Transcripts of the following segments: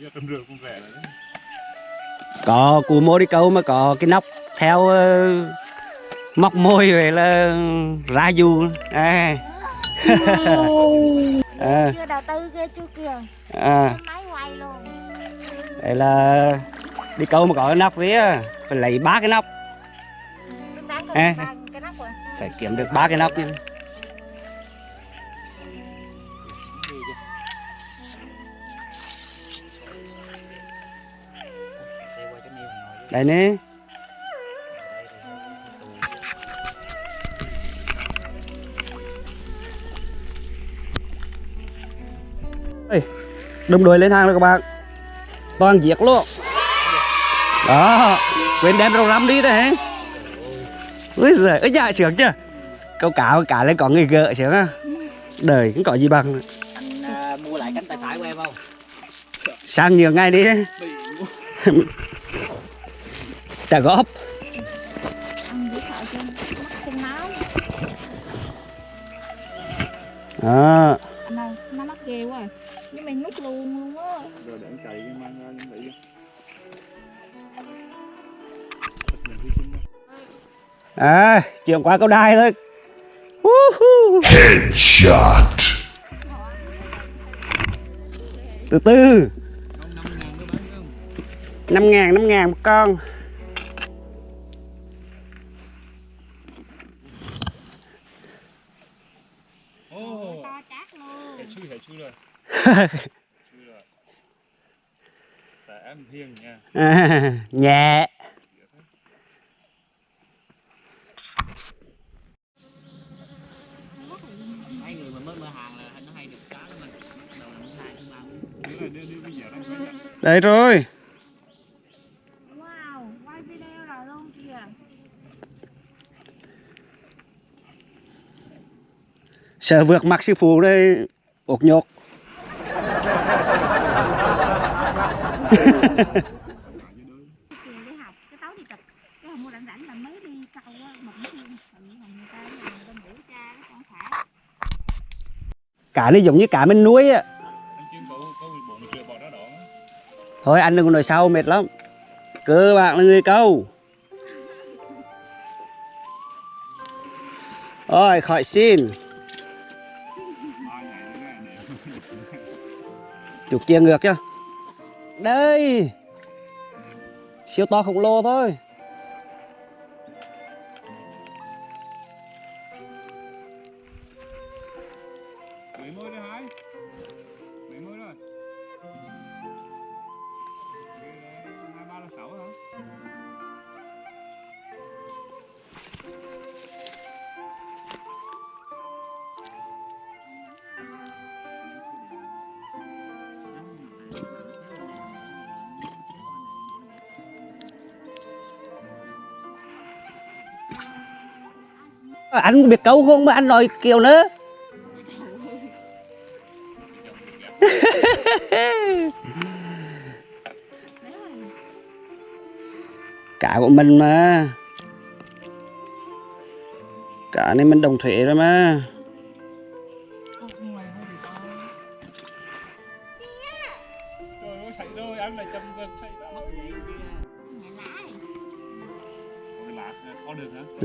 giờ trăm rưỡi cũng rẻ rồi đấy. có cụ mô đi câu mà có cái nóc theo ờ, móc môi về là ra dù à. à, chưa đầu tư chưa kìa à. luôn đây là đi câu mà có cái nóc vía phải lấy ba cái nóc À. phải kiếm được ba cái nóc nha đây nè. Đâm đuôi lên hàng rồi các bạn. Toàn giết luôn. Đó quên đem rau răm đi thế hả? Ui giời ơi dạ sướng chưa? Câu cá cá lên có người gợ sướng á. Đời cũng có gì bằng. Anh à, mua lại cánh tay phải của em không? Sang nhiều ngày đi trả góp à, nó mắc ghê quá à. nhưng nút luôn luôn á Rồi để cái ra à qua câu đai thôi. Headshot. từ từ năm năm ngàn năm ngàn mới bán không năm ngàn một con đưa bây giờ đang quay lại. đây rồi. Wow quay video rồi luôn kìa. Sợ vượt mặt sư phụ đây ột nhột cả đi học cái tối đi hôm mua rảnh là mới đi câu một còn như là người ta bên bữa cả giống như cả mình núi á. Thôi, anh đừng có nói sau mệt lắm. Cơ bạn là người câu. Rồi khỏi xin. Chuột chia ngược chưa đây. Siêu to khổng lồ thôi. Anh biết câu không mà anh nói kiểu nữa? Cả của mình mà. Cả này mình đồng thuế rồi mà.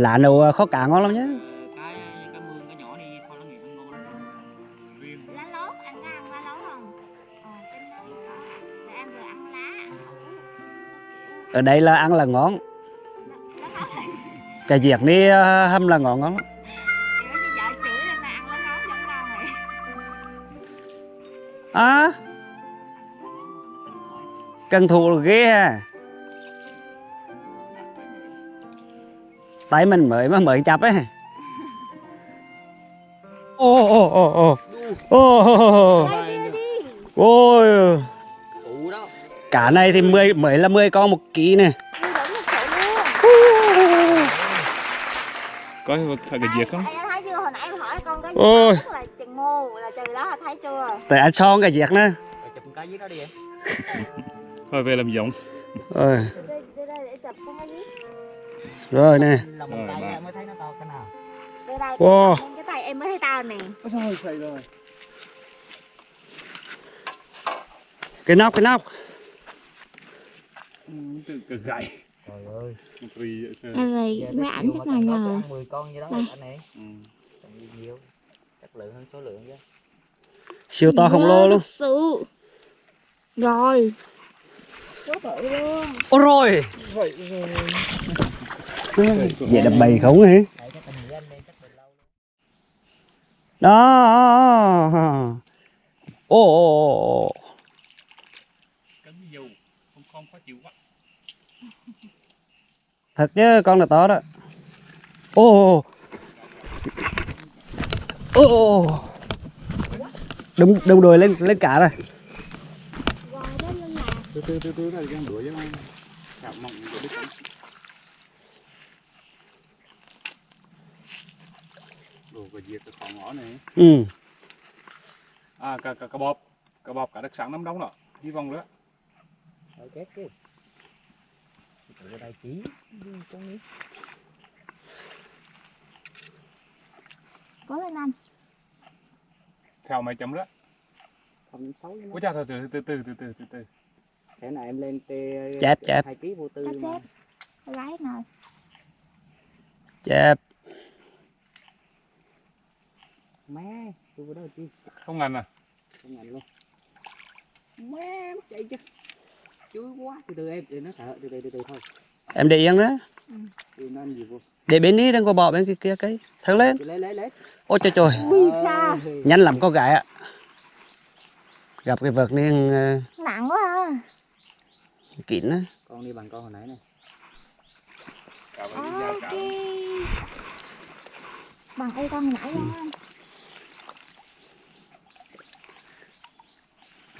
Lạ nụ ờ, khó cạn ngon lắm nhé ở ờ, đây là ăn là ngon. Cái việc này ờ, hâm là ngon lắm. À cần thù ghê ha. Tay mình mới mà mới chập ấy. Ô ô ô ô ô. Đây đi đi ôi. Cả này thì 10 mới là 10 con một ký này Có phải cái diệt không? Anh Ôi. gì tại ăn son nữa cái dưới đó. Đi em Thôi về làm giống. rồi rồi nè. Wow. Cái nóc cái nóc. Từ từ. Trời ơi. Rồi, ảnh chắc Nhiều. Chất lượng hơn số lượng chứ. Siêu to không lồ luôn. Rồi. Ôi rồi. Rồi. Rồi. Vậy đập bì khủng hả? Đó. ô Thật chứ, con là to đó. ô ô đúng Oh. Đâm đùi lên lên cả rồi. Từ từ từ từ này đuổi chứ. Cảm mộng đuổi cái diệt cái khó ngõ này? Ừ. À cả cả, cả bọp cả bọp cả đất sẵn lắm đóng rồi đi vòng nữa. Ở két cái ở đây chỉ. Trong đi. Có lên anh. Theo mày chấm đó. Thầm xấu quá cha thôi từ từ từ từ từ từ từ. Thế này em lên tê chép chép. hai ký vô tư chép lái nồi chép má tôi vào đó chi không ngần à? Không ngành luôn. Má mất chạy chứ. Chui quá. Từ từ em từ nó sợ. Từ từ từ từ thôi. Em để yên đó. Nó ăn gì vô? Để bên đi đừng có bỏ bên kia kia cái. Thở lên. Lấy lấy lấy. Ôi trời trời. Ui cha. Ơi, nhanh lắm con gái ạ. Gặp cái vật này ờ, Nặng quá à kín á. Con đi bằng con hồi nãy này. Cả với đi giao Ok. Cả Bằng y con nãy luôn anh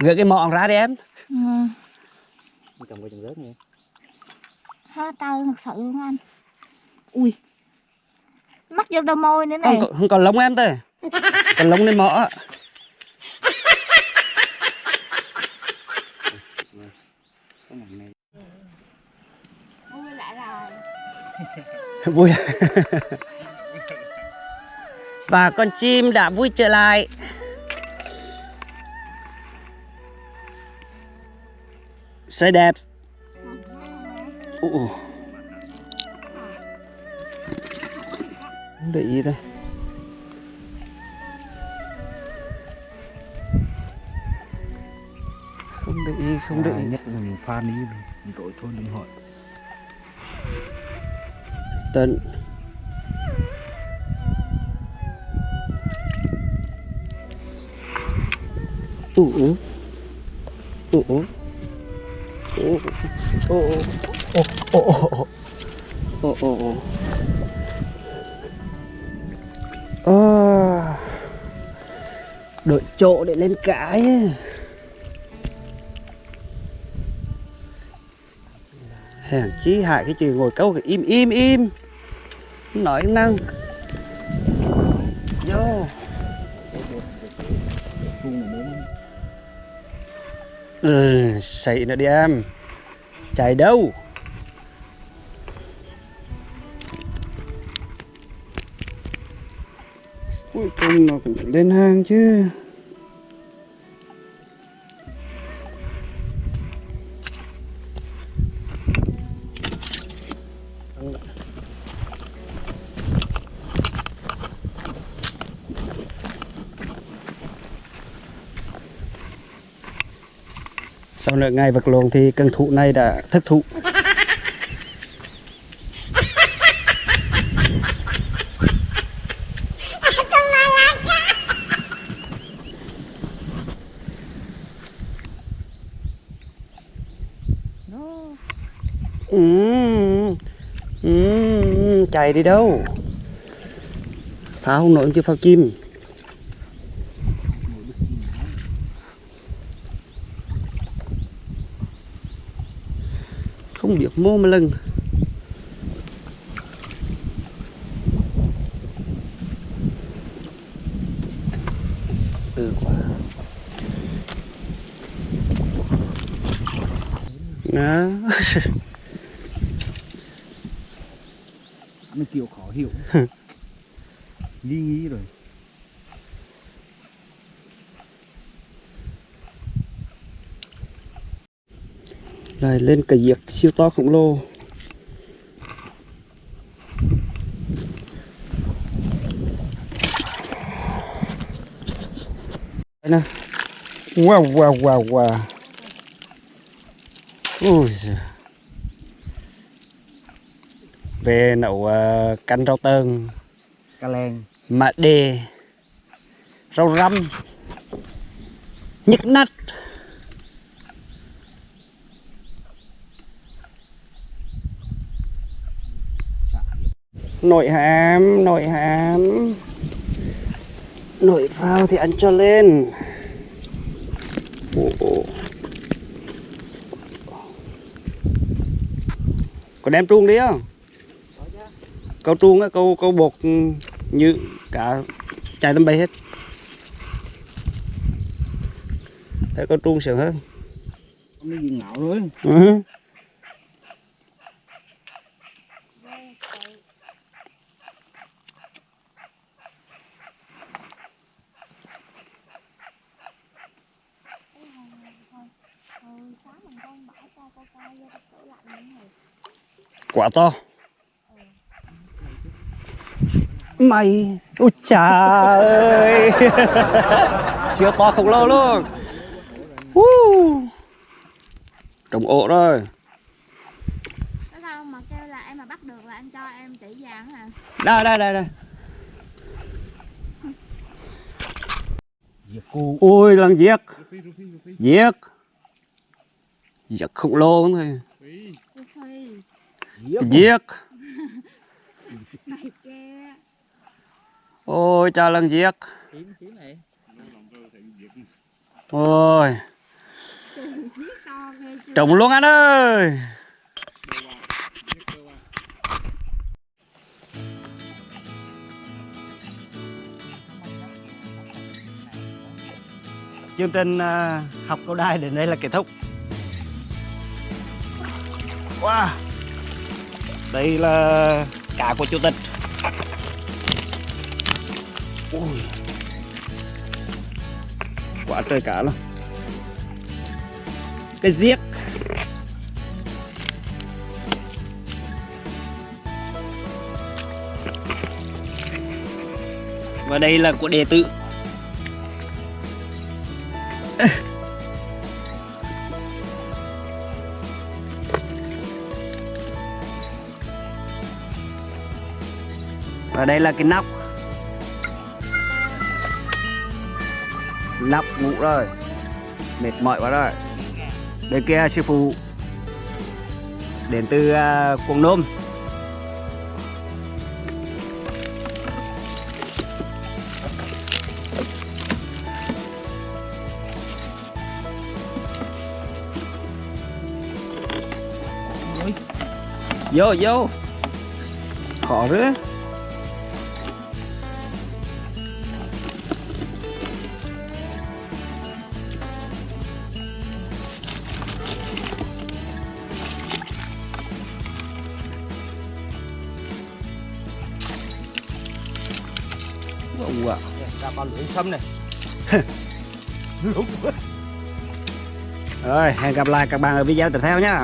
gỡ cái mọn ra đi em. Ừ. Coi trồng rớt nha. Ha tao thật sự luôn anh. Ui. Mắt vô đôi môi nữa này không, có- không còn lông em thôi. Còn lông lên mỏ. Lại rồi. Vui. Và con chim đã vui trở lại sẽ đẹp. Không để ý đây không để ý không để ý. nhất là mình đi mình đổi thôi đừng hỏi tận ủ ủ ủ ủ ủ ủ ủ ủ ủ ủ ủ đổi chỗ để lên cái hèn chí hại cái chữ ngồi câu cái im im im nói năng vô ừ xảy nữa đi em. Chạy đâu? Cuối cùng nó cũng lên hang chứ. Sau nửa ngày vật lộn thì cần thụ này đã thất thụ. Ừ, ừ, ừ, ừ chạy đi đâu? Phá không nổi chứ phao chim. Không biết mô mà lần. Ừ quá. Đó nó kiểu khó hiểu. Nghi nghi rồi lại lên cái giếc siêu to khổng lồ. Đây nè. Wow wow wow wow. Ui giời. về nấu uh, canh rau tơn Cà len mạ đề rau răm. Nhức nách nội hàm nội hàm. Nội phao thì ăn cho lên. Ồ, có đem truông đi không? Câu truông á câu câu bột ừ, như cả chạy tầm bay hết. Đấy, câu truông sướng hơn. Nó gì ngạo rồi Ừ. hồi sáng mình con bỏ cho cô coi vô tủ lạnh những này quả to. Mày ôi chà ơi. Siêu to khổng lồ luôn. Uh. trồng ổ rồi. Có sao mà kêu là em mà bắt được là anh cho em chỉ vàng hả? đây đây đây đây. Ôi lần giết. Giết giết khổng lồ thôi. Giết ôi cha lần giết ôi. Trồng luôn anh ơi. Chương trình à, học câu đài đến đây là kết thúc wow. đây là cá của chủ tịch Ui. quá trời cá luôn cái giết và đây là của đệ tử và đây là cái nóc. Nóc ngủ rồi. Mệt mỏi quá rồi. Bên kia sư phụ. Đến từ uh, quảng nôm. Vô vô. Khó rứa Wow. Ra con lưỡi sâm này Rồi, hẹn gặp lại các bạn ở video tiếp theo nhé.